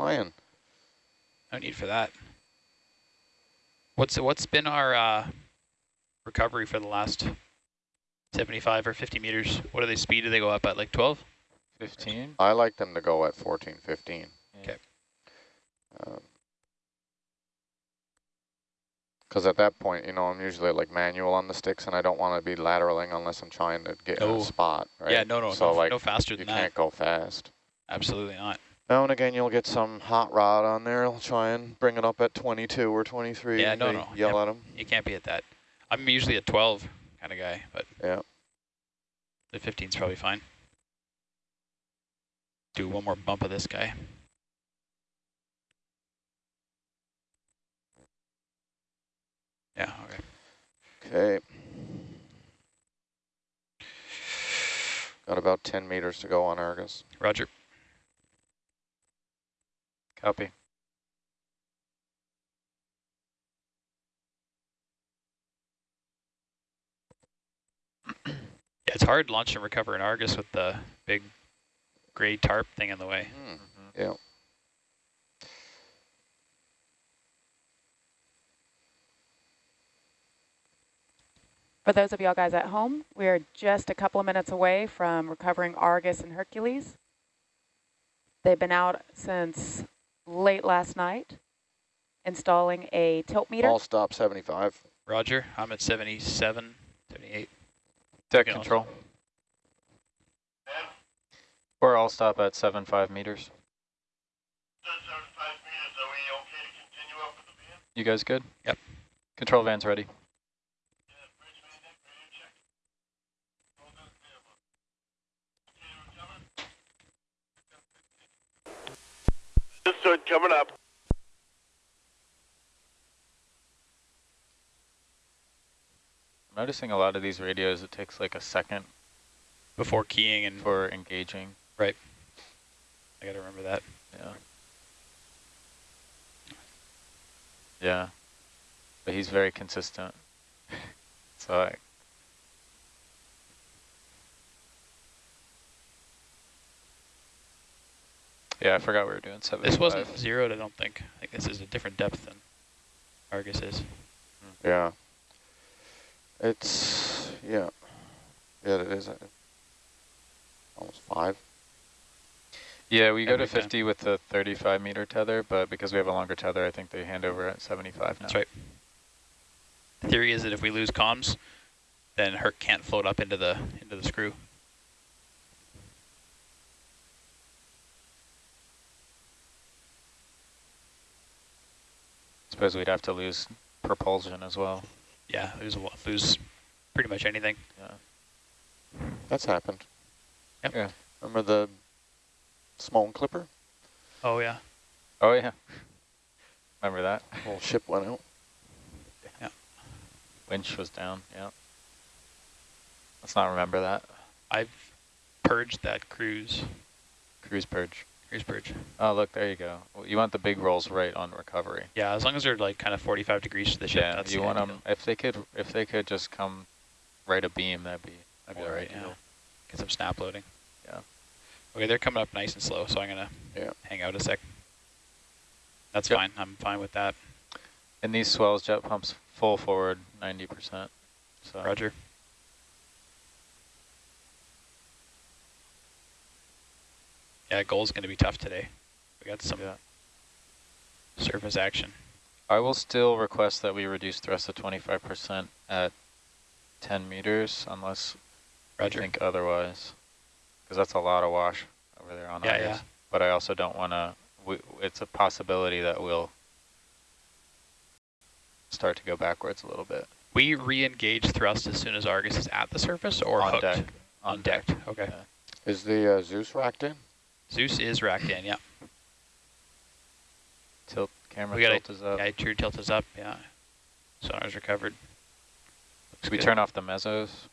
flying. No need for that. What's what's been our uh, recovery for the last 75 or 50 meters? What are they speed? Do they go up at like 12? 15? I like them to go at 14, 15. Okay. Because at that point, you know, I'm usually like manual on the sticks, and I don't want to be lateraling unless I'm trying to get in No. a spot, right? Yeah, no, no, So no, like, no faster than you than can't go fast. Absolutely not. Now and again, you'll get some hot rod on there. I'll try and bring it up at 22 or 23. Yeah, no, no, Yell at them. You can't be at that. I'm usually a 12 kind of guy, but Yeah. the 15's probably fine. Do one more bump of this guy. Yeah, okay. Okay. Got about 10 meters to go on Argus. Roger. Copy. Yeah, it's hard launch and recover in Argus with the big gray tarp thing in the way. Hmm. Mhm. Yeah. For those of y'all guys at home, we're just a couple of minutes away from recovering Argus and Hercules. They've been out since late last night, installing a tilt meter. All stop 75. Roger, I'm at 77, 78. Deck You know, control. Or I'll stop at seven five meters. You guys good? Yep. Control van's ready. Understood, coming up. I'm noticing a lot of these radios, it takes like a second Before keying and for engaging. Right. I got to remember that. Yeah. Yeah. But he's very consistent. so I, Yeah, I forgot we were doing seven. This wasn't zeroed, I don't think. I think this is a different depth than Argus is. Yeah. It's, yeah. Yeah, it is. uh, Almost five. Yeah, we go to Every time. 50 with the 35 meter tether, but because we have a longer tether, I think they hand over at 75 now. That's right. The theory is that if we lose comms, then Herc can't float up into the into the screw. Suppose we'd have to lose propulsion as well. Yeah, lose a lot, lose pretty much anything. Yeah. That's happened. Yep. Yeah. Remember the small Clipper? Oh yeah. Oh yeah. Remember that? Whole ship went out. Yeah. Winch was down. Yeah. Let's not remember that. I've purged that cruise Cruise purge. Cruise purge. Oh, look, there you go. You want the big rolls right on recovery. Yeah, as long as they're like kind of 45 degrees to the ship, Yeah, you want them, if they could, if they could just come right abeam, that'd be, That'd be all right, yeah. Get some snap loading. Yeah. Okay, they're coming up nice and slow, so I'm gonna Yeah. hang out a sec. That's Yep. fine. I'm fine with that. And these swells jet pumps full forward 90%. So Roger. Yeah, goal's gonna be tough today. We got some Yeah. surface action. I will still request that we reduce thrust to 25% at 10 meters unless Roger. you think otherwise. Because that's a lot of wash over there on Yeah, Argus. yeah. But I also don't want to, it's a possibility that we'll start to go backwards a little bit. We re-engage thrust as soon as Argus is at the surface or on hooked? deck. On deck. Okay. Yeah. Is the uh, Zeus racked in? Zeus is racked in, yeah. Tilt, camera We gotta- tilt is up. Yeah, true tilt is up, yeah. Sonar's recovered. Looks Should we good. turn off the mesos?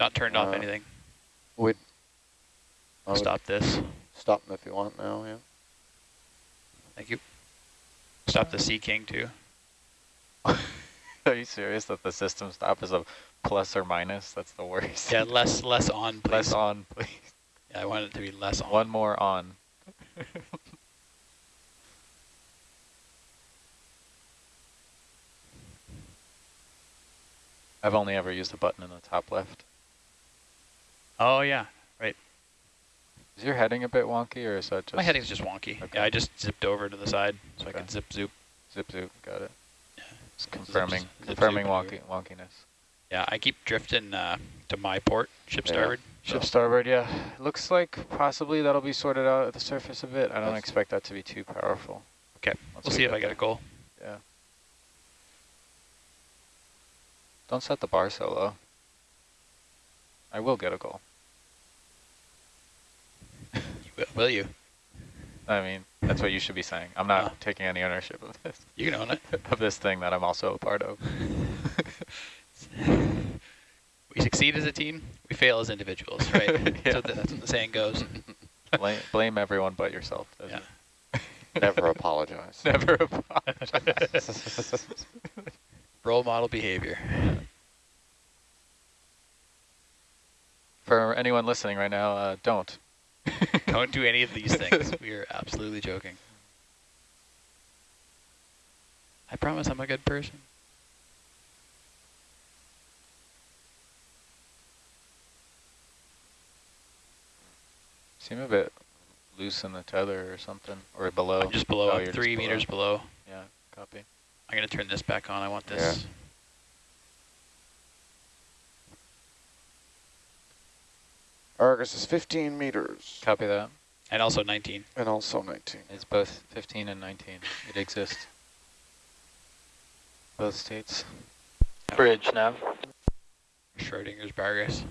Not turned off Uh, anything. Would I Stop this. Stop them if you want now, yeah. Thank you. Stop the Sea King too. Are you serious that the system stop is a plus or minus? That's the worst. Yeah, less less on, please. Less on, please. Yeah, I want it to be less on. One more on. I've only ever used the button in the top left. Oh yeah, right. Is your heading a bit wonky or is that just? My heading's just wonky. Okay. Yeah, I just zipped over to the side so okay. I could zip zoop. Zip zoop, got it. Yeah. Just confirming, zip, zip, confirming zip wonky, wonkiness. Yeah, I keep drifting uh, to my port, ship Yeah. starboard. Ship so- starboard, yeah. Looks like possibly that'll be sorted out at the surface a bit. I don't That's- expect that to be too powerful. Okay, Once we'll we see if I get there. a goal. Yeah. Don't set the bar so low. I will get a goal. Will, will you? I mean, that's what you should be saying. I'm not Oh. taking any ownership of this, You can own it. of this thing that I'm also a part of. We succeed as a team, we fail as individuals, right? Yeah. So th- that's what the saying goes. blame, blame everyone but yourself. Yeah. Never apologize. Never apologize. Role model behavior. For anyone listening right now, uh, don't. Don't do any of these things. We are absolutely joking. I promise I'm a good person. Seem a bit loose in the tether or something, or below. I'm just below, Oh, I'm three just below. meters below. Yeah, copy. I'm going to turn this back on. I want this. Argus is 15 meters Copy that. And also 19. and also 19. It's both 15 and 19. It exists. Both states. Bridge now. Schrodinger's Bargus.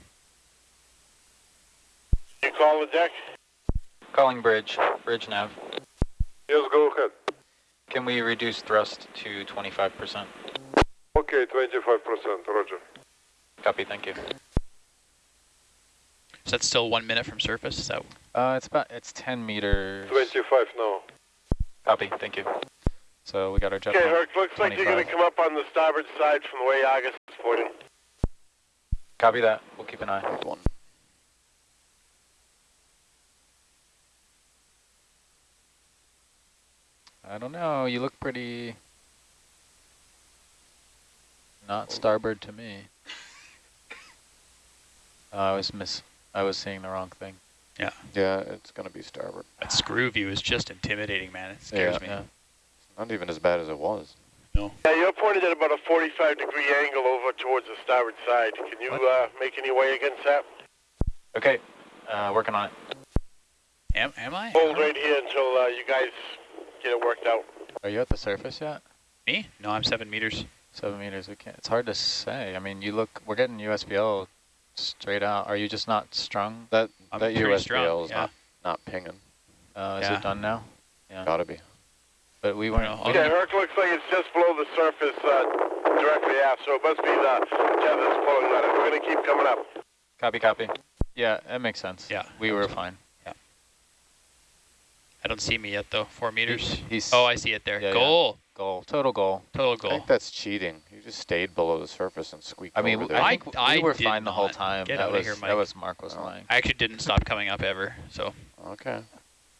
You call the deck? Calling bridge. Bridge nav. Yes, go ahead. Can we reduce thrust to 25%? Okay, 25%, roger. Copy, thank you. So that's still one minute from surface? Is that Uh, it's about, it's 10 meters. 25 now. Copy, thank you. So we got our jet Okay. Herc, looks like you're going to come up on the starboard side from the way Argus is pointing. Copy that. We'll keep an eye. Good one. I don't know. You look pretty not starboard to me. Uh, I was miss. I was seeing the wrong thing. Yeah, Yeah, it's going to be starboard. that screw view is just intimidating, man. It scares Yeah. me. Yeah. Not even as bad as it was. Yeah, you're pointed at about a 45 degree angle over towards the starboard side. Can you uh, make any way against that? Okay. Uh, working on it. Am, am I? Hold right here until uh, you guys get it worked out. Are you at the surface yet? Me? No, I'm seven meters. Seven meters. We can't. It's hard to say. I mean, you look. We're getting USBL straight out. Are you just not strung? That I'm that USBL strong, is yeah. not, not pinging. Uh, is Yeah. it done now? Yeah. Gotta be. But we weren't. don't know. we Okay, Okay, Herc looks like it's just below the surface, uh, directly aft, so it must be the tether's pulling on it. We're going to keep coming up. Copy. Copy. Yeah, that makes sense. Yeah, We were fine. I don't see me yet, though. Four meters. He's Oh, I see it there. Yeah, yeah. goal. goal. Total goal. Total goal. I think that's cheating. You just stayed below the surface and squeaked I mean, over there. I I- think I we were did fine the whole time. Get that outta was here, that was Mark was Oh. lying. I actually didn't stop coming up ever, so okay.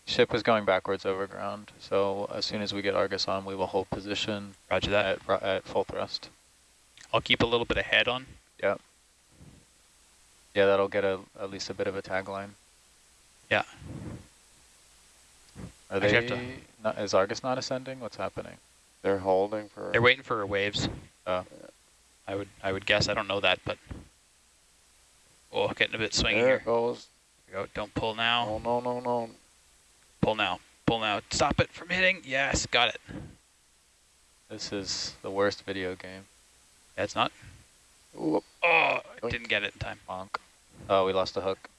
Ship was going backwards over ground. So as soon as we get Argus on, we will hold position roger that. at at full thrust. I'll keep a little bit of head on. Yeah, that'll get a at least a bit of a tagline. Yeah. Are Actually, they? to- Not, is Argus not ascending? What's happening? They're holding for... They're waiting for waves. Oh. I would I would guess. I don't know that, but oh, getting a bit swingy There here. it goes. Here we go. Don't pull now. Oh, no, no, no. Pull now. Pull now. Stop it from hitting. Yes, got it. This is the worst video game. That's not. Ooh. Oh, Oink. didn't get it in time. Bonk. Oh, we lost the hook.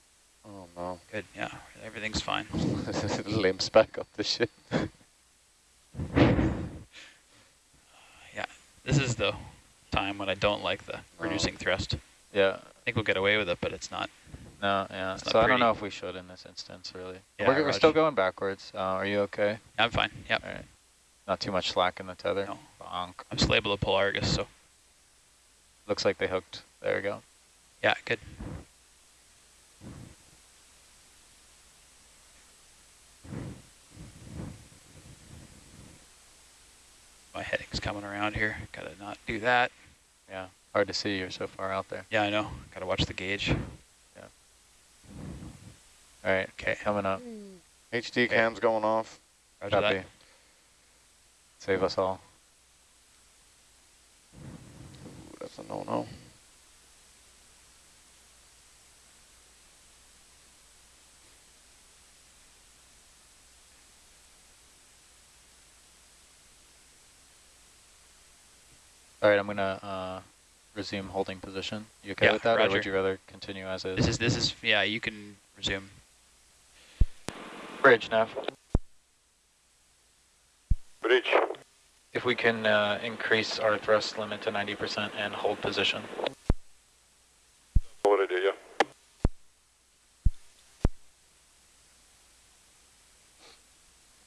Oh, no. Good. Yeah, everything's fine. Limps back up the ship. Yeah, this is the time when I don't like the Oh. reducing thrust. Yeah. I think we'll get away with it, but it's not. No, yeah. So I don't know if we should in this instance, really. Yeah, we're, we're still going backwards. Uh, are you okay? I'm fine. Yep. All right. Not too much slack in the tether. No. Bonk. I'm still able to pull Argus, so Looks like they hooked. There we go. yeah, good. My heading's coming around here. Gotta not do that. Yeah. Hard to see, you're so far out there. Yeah, I know. Gotta watch the gauge. Yeah. All right, Okay, coming up. Hmm. HD cam's going off. roger Copy. that. Save us all. Ooh, That's a no-no. All right, I'm gonna uh, resume holding position. You okay Yeah, with that, or would you rather continue as is? This is, this is, yeah, you can resume. bridge, Nav. Bridge. If we can uh, increase our thrust limit to 90% and hold position. What I do, yeah.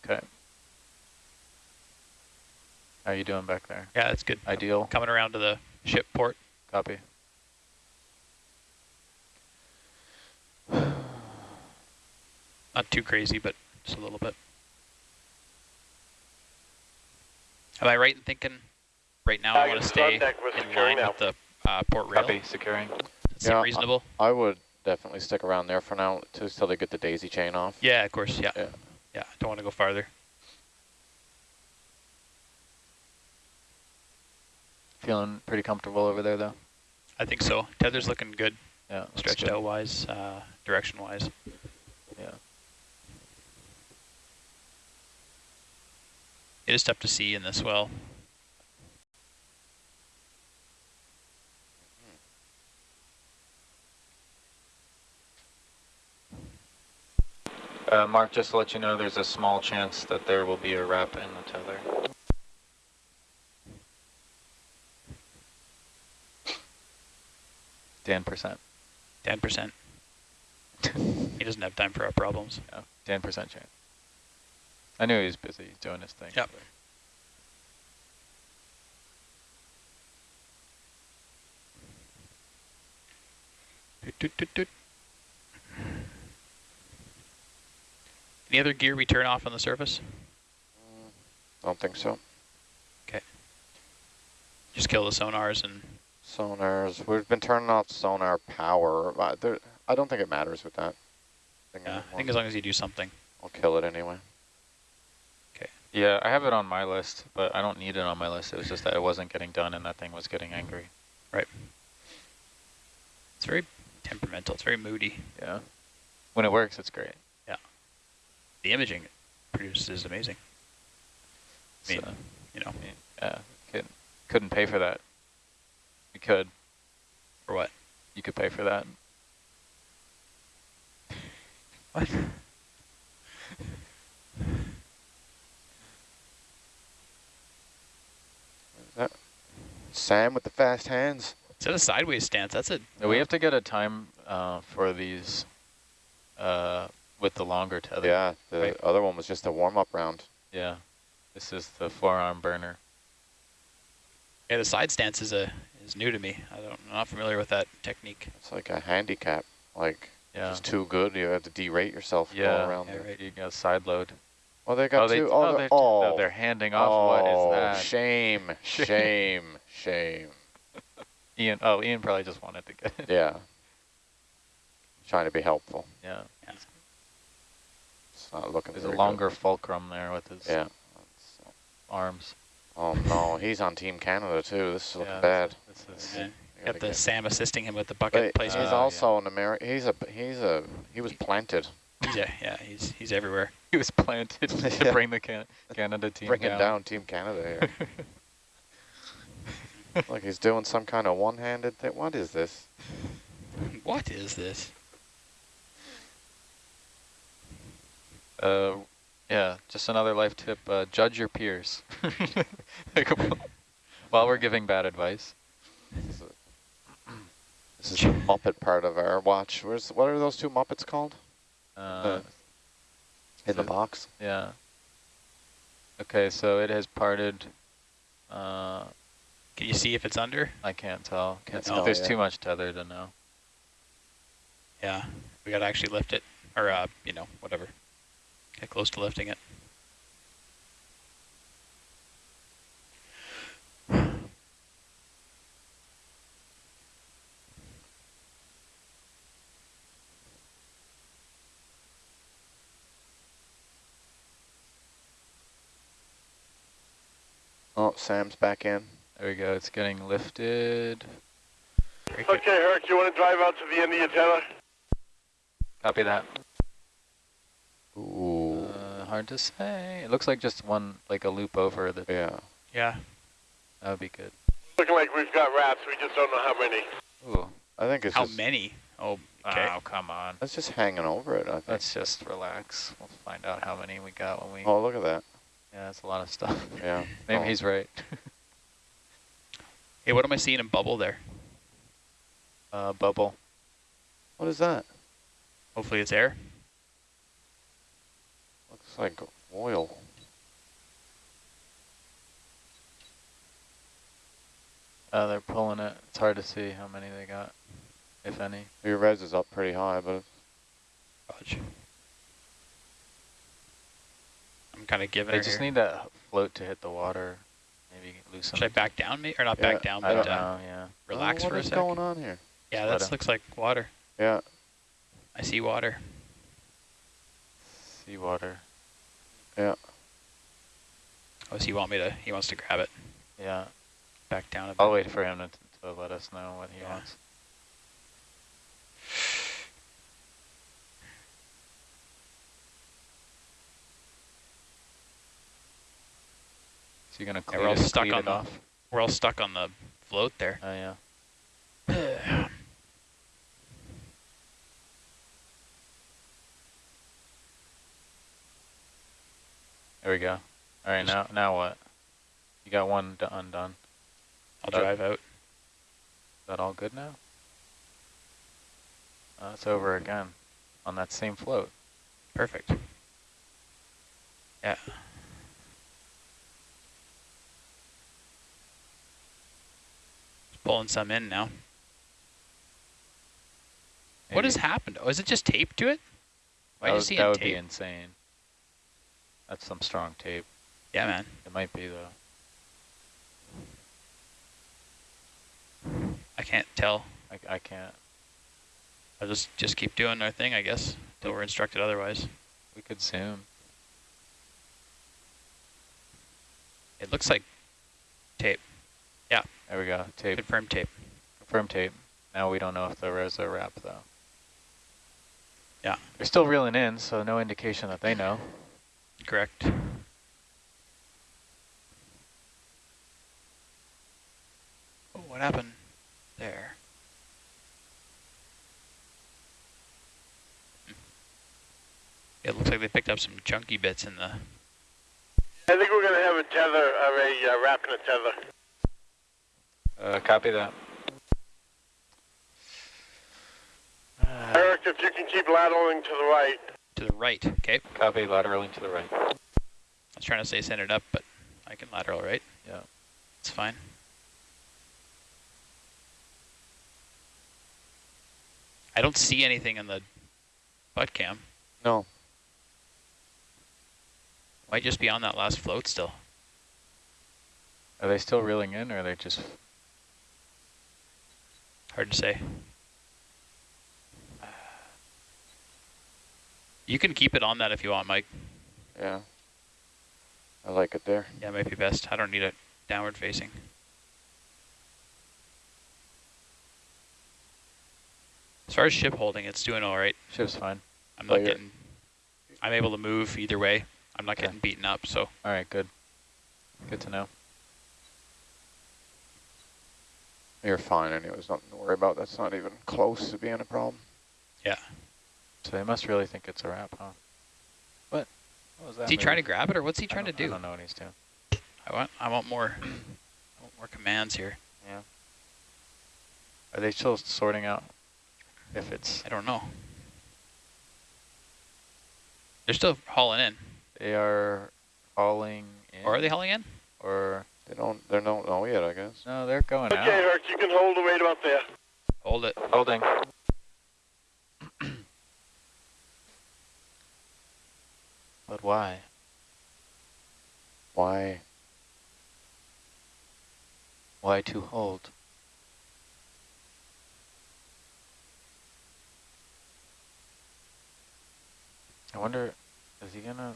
Okay. How are you doing back there? Yeah, that's good. Ideal. Coming around to the ship port. Copy. Not too crazy, but just a little bit. Am I right in thinking right now I want to stay contact in line now. with the uh, port rail? Copy. Securing. Does that Yeah, I- reasonable? I would definitely stick around there for now to, till they get the daisy chain off. Yeah, of course. Yeah. Yeah. Yeah. Don't want to go farther. Feeling pretty comfortable over there, though. I think so. Tether's looking good, Yeah. looks stretched good. out wise, uh, direction wise. Yeah. It is tough to see in this well. Uh, Mark, just to let you know, there's a small chance that there will be a wrap in the tether. Dan percent. 10%. he doesn't have time for our problems. Yeah, Dan percent chance. I knew he was busy doing his thing. Yep. but-. Any other gear we turn off on the surface? I Don't think so. Okay. Just kill the sonars and Sonars, we've been turning off sonar power. but there, I don't think it matters with that. thing yeah, I think as long as you do something. I'll kill it anyway. Okay. Yeah, I have it on my list, but I don't need it on my list. It was just that it wasn't getting done and that thing was getting hmm. angry. Right. It's very temperamental. It's very moody. Yeah. When it works, it's great. Yeah. The imaging it produces is amazing. I mean, So, you know, yeah, couldn't, couldn't pay for that. You could. for what? You could pay for that. What? Sam with the fast hands. Is that a sideways stance? That's it. Now, We have to get a time uh, for these uh, with the longer tether. Yeah, the Right. other one was just a warm-up round. Yeah. This is the forearm burner. yeah. The side stance is a is new to me. I don't I'm not familiar with that technique. It's like a handicap. Like, Yeah. it's too good. You have to derate yourself Yeah, around yeah, there. right. You got side load. Oh, they got oh, they, two. Oh, oh, they're, oh, no, they're handing off. oh, what is oh, that? shame, Shame. shame. Ian. Oh, Ian probably just wanted to get it. Yeah. Trying to be helpful. Yeah. It's not looking There's a longer fulcrum there with his Yeah. Arms. Oh no, he's on Team Canada too. This is looking Yeah, bad. This is, Yeah. You Got gotta the get- Sam assisting him with the bucket But placement. he's Uh, also an American. He's a he's a he was planted. yeah, yeah, he's he's everywhere. he was planted to Yeah. bring the can Canada team bringing down. down. Team Canada here. like he's doing some kind of one-handed thing. What is this? what is this? Uh, yeah, just another life tip. Uh, judge your peers. While we're giving bad advice. This is, a, this is the Muppet part of our watch. Where's what are those two Muppets called? Uh, In the so- box. yeah. Okay, so it has parted. Uh, Can you see if it's under? I can't tell. Can't It's- tell, There's yeah. too much tether to know. Yeah, we gotta actually lift it, or uh, you know, whatever. Get close to lifting it. Oh, Sam's back in. There we go, it's getting lifted. Okay, Herc, you want to drive out to the end of your tether? Copy that. Ooh, hard to say. It looks like just one, like a loop over. The, yeah. Yeah. that would be good. Looking like we've got wraps, we just don't know how many. Ooh. I think it's How just, many? Oh, okay. Oh, come on. it's just hanging over it, I think. Let's just relax. We'll find out how many we got when we... Oh, look at that. Yeah, that's a lot of stuff. Yeah. Maybe Oh. he's right. Hey, what am I seeing in bubble there? uh, bubble. What is that? Hopefully it's air. Looks like oil. Uh, they're pulling it. It's hard to see how many they got, if any. Your res is up pretty high, but Roger. I'm kind of giving They just here. need that float to hit the water. Maybe loosen. Should I back down, me or not Yeah, back down, I but don't uh, know, yeah. relax oh, for a What is going on here? Yeah, Let that looks like water. Yeah. I see water. Seawater. Oh, so you want me to? He wants to grab it. Yeah. Back down a bit. I'll wait for him to, to let us know what he Yeah. wants. So you're gonna clear Yeah, we're all it, stuck cleat on it the- off? We're all stuck on the float there. Oh yeah. There we go. All right, now now what? You got one d- undone. I'll Uh, drive out. Is that all good now? Uh, it's over again on that same float. Perfect. Yeah. Just pulling some in now. What has happened? Oh, is it just taped to it? Why that you would, that would be insane. That's some strong tape. Yeah, man. It might be though. I can't tell. I, I can't. I'll just just keep doing our thing, I guess, till we're instructed otherwise. We could zoom. It looks like tape, Yeah. There we go. Tape. confirmed tape. Confirm tape. Now we don't know if the res are wrap though. Yeah. They're still reeling in, so no indication that they know. Correct. Oh, what happened there? It looks like they picked up some chunky bits in the. I think we're going to have a tether, or a uh, wrap and a tether. Uh, copy that. Uh, Eric, if you can keep lateraling to the right. To the right, okay. copy lateraling to the right. I was trying to say send it up, but I can lateral right. Yeah. It's fine. I don't see anything in the butt cam. No. Might just be on that last float still. Are they still reeling in, or are they just? Hard to say. You can keep it on that if you want, Mike. Yeah. I like it there. Yeah, it might be best. I don't need it downward facing. As far as ship holding, it's doing all right. Ship's fine. I'm Oh, not getting, I'm able to move either way. I'm not Okay. getting beaten up, so All right, good. Good to know. You're fine anyways, nothing to worry about. That's not even close to being a problem. So they must really think it's a wrap, huh? What? What was that? is he trying to grab it or what's he trying to don't- I do? don't know what he's doing. I want, I want more, I want more commands here. Yeah. Are they still sorting out if it's? I don't know. They're still hauling in, They are hauling in. or are they hauling in? Or They don't, they don't know yet, I guess. no, they're going Okay, out. Herc, you can hold the weight about there. Hold it. Holding. why? Why? Why to hold? I wonder, is he gonna?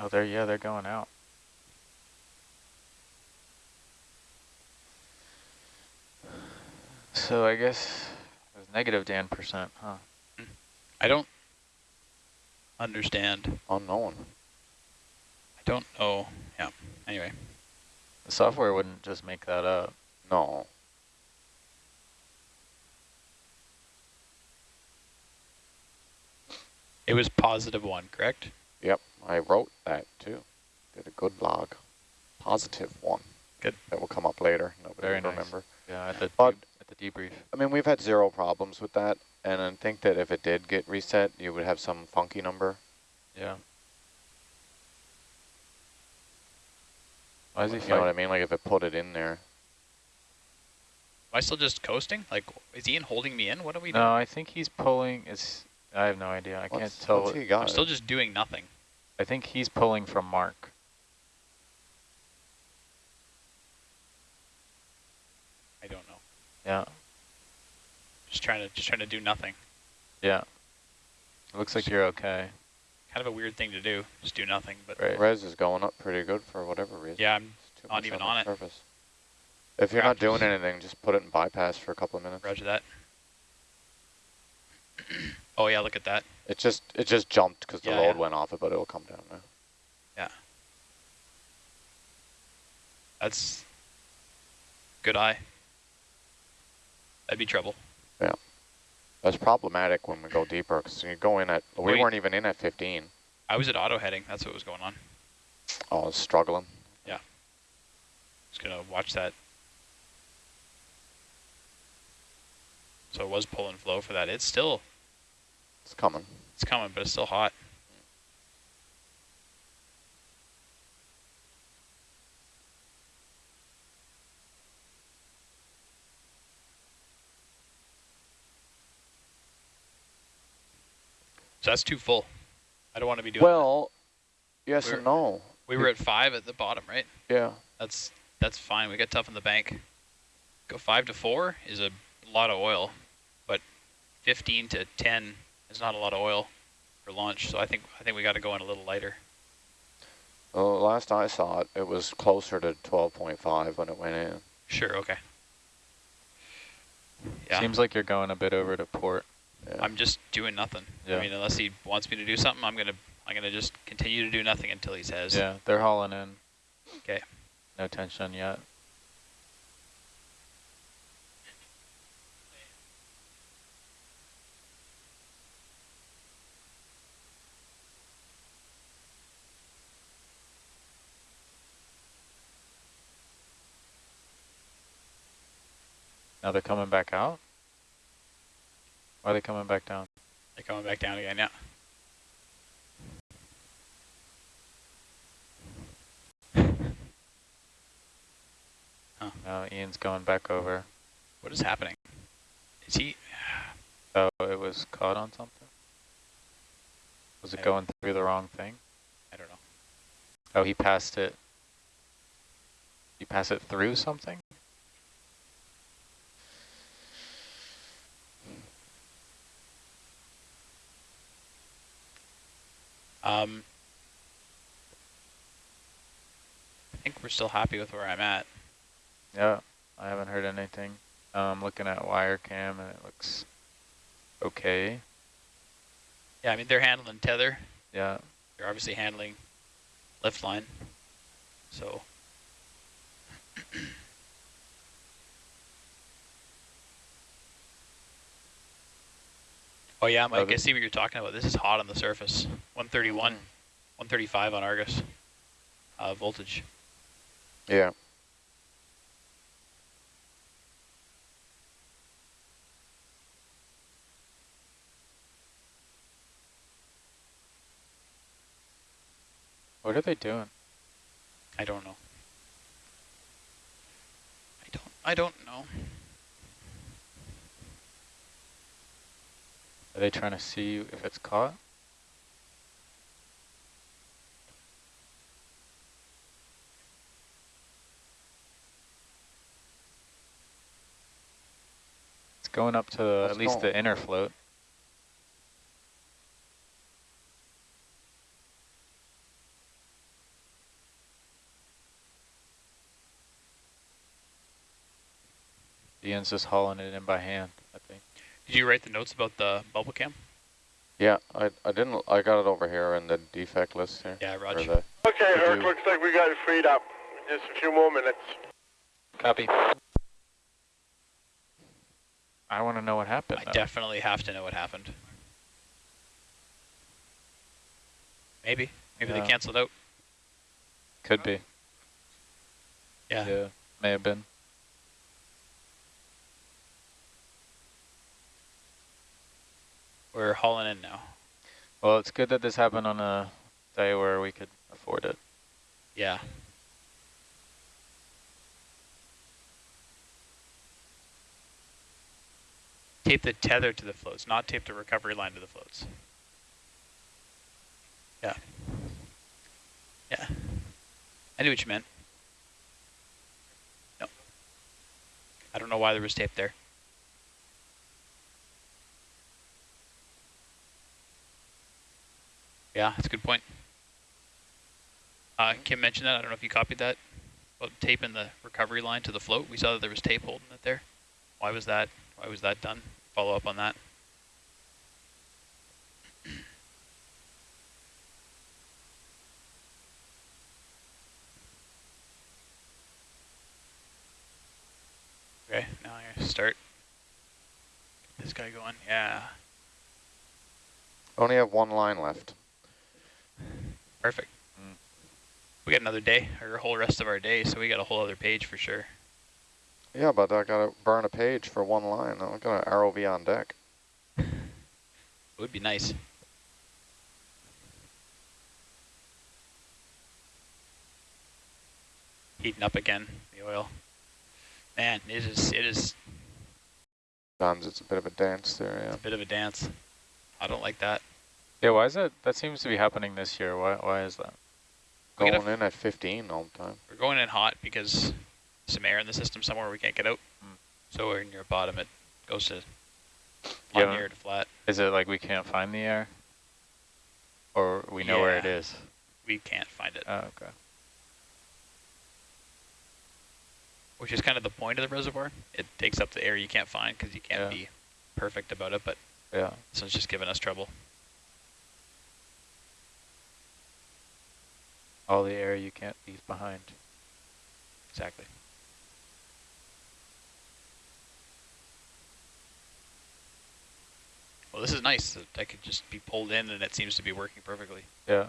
Oh, they're yeah, they're going out. So I guess it was negative Dan percent, huh? I don't understand. Unknown. I don't know. Yeah. Anyway, The software wouldn't just make that up. No. it was positive one, correct? Yep, I wrote that too. Did a good log. Positive one. Good. That will come up later. Nobody Very will nice. remember. Yeah, at the But- at the debrief. I mean, we've had zero problems with that, and I think that if it did get reset, you would have some funky number. Yeah. Why is he You know what I mean? Like if it put it in there. Am I still just coasting? Like, is Ian holding me in? What are we doing? No. I think he's pulling. It's. I have no idea. I can't tell. what's he got? I'm still just doing nothing. I think he's pulling from Mark. I don't know. Yeah. Just trying to just trying to do nothing. Yeah. It looks like you're okay. Kind of a weird thing to do. Just do nothing. But Right. Res is going up pretty good for whatever reason. yeah, I'm not even the on it. Surface. If you're not doing anything, just put it in bypass for a couple of minutes. Roger that. oh yeah, look at that. It just it just jumped because the Yeah, load yeah. went off it, but it'll come down now. Yeah. That's good eye. That'd be trouble. That's problematic when we go deeper because you go in at we Wait. weren't even in at 15. I was at auto heading. That's what was going on. Oh, it's struggling. Yeah. Just gonna watch that. So it was pull and flow for that. It's still It's coming. it's coming, but it's still hot. So that's too full. I don't want to be doing. that. Well, yes We're- and no. we were at five at the bottom, right? Yeah. That's that's fine. We got tough in the bank. Go five to four is a lot of oil, but fifteen to ten is not a lot of oil for launch. So I think I think we got to go in a little lighter. Well, last I saw it, it was closer to 12.5 when it went in. Sure. Okay. Yeah. Seems like you're going a bit over to port. Yeah. I'm just doing nothing. Yeah. I mean, unless he wants me to do something, I'm gonna I'm gonna just continue to do nothing until he says. Yeah, they're hauling in. Okay. No tension yet. Now they're coming back out? Why are they coming back down? They're coming back down again. Yeah. No, Ian's going back over. What is happening? Is he? Oh, it was caught on something? Was it going through the wrong thing? I don't know. Oh, he passed it. You pass it through something? Um, I think we're still happy with where I'm at. Yeah, I haven't heard anything. I'm looking at wire cam and it looks okay. Yeah, I mean they're handling tether. Yeah, They're obviously handling lift line. So Oh yeah, Mike, I see what you're talking about. This is hot on the surface. 131, 135 on Argus. Uh, voltage. Yeah. what are they doing? I don't know. I don't I don't know. Are they trying to see if it's caught? It's going up to Let's at least the inner float. Ian's just hauling it in by hand. Did you write the notes about the bubble cam? Yeah, I, I didn't, I got it over here in the defect list here. Yeah, roger. Raj. the- Okay, Could Herc, looks like we got it freed up. Just a few more minutes. Copy. I want to know what happened. I though. definitely have to know what happened. Maybe. Maybe Yeah. they canceled out. Could be. Yeah. Yeah, may have been. We're hauling in now. Well, it's good that this happened on a day where we could afford it. Yeah. Tape the tether to the floats, not tape the recovery line to the floats. Yeah. Yeah. I knew what you meant. No. I don't know why there was tape there. Yeah, that's a good point. Uh, Kim mentioned that. I don't know if you copied that. About taping the recovery line to the float. We saw that there was tape holding it there. Why was that? Why was that done? Follow up on that. Okay, now I'm gonna start. Get this guy going. Yeah, Only have one line left. Perfect. Mm. We got another day, or a whole rest of our day, so we got a whole other page for sure. Yeah, but I gotta burn a page for one line. I'm gonna ROV on deck. It would be nice. Heating up again, the oil. Man, it is it is Sometimes it's a bit of a dance there, yeah. a bit of a dance. I don't like that. Yeah, why is that? That seems to be happening this year. Why, why is that? Going in at 15 all the time. We're going in hot because some air in the system somewhere we can't get out. Hmm. So we're near bottom, it goes to Yeah. hot air to flat. Is it like we can't find the air? Or we know where it is? We can't find it, Oh, okay. which is kind of the point of the reservoir. It takes up the air you can't find because you can't Yeah. be perfect about it, but Yeah. this one's just giving us trouble. All the air you can't leave behind. Exactly. Well, this is nice I could just be pulled in and it seems to be working perfectly. Yeah.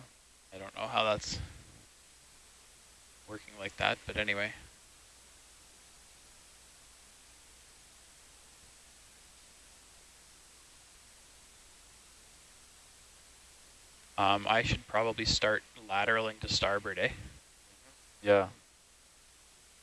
I don't know how that's working like that, but anyway. Um, I should probably start lateraling to starboard, eh? Yeah.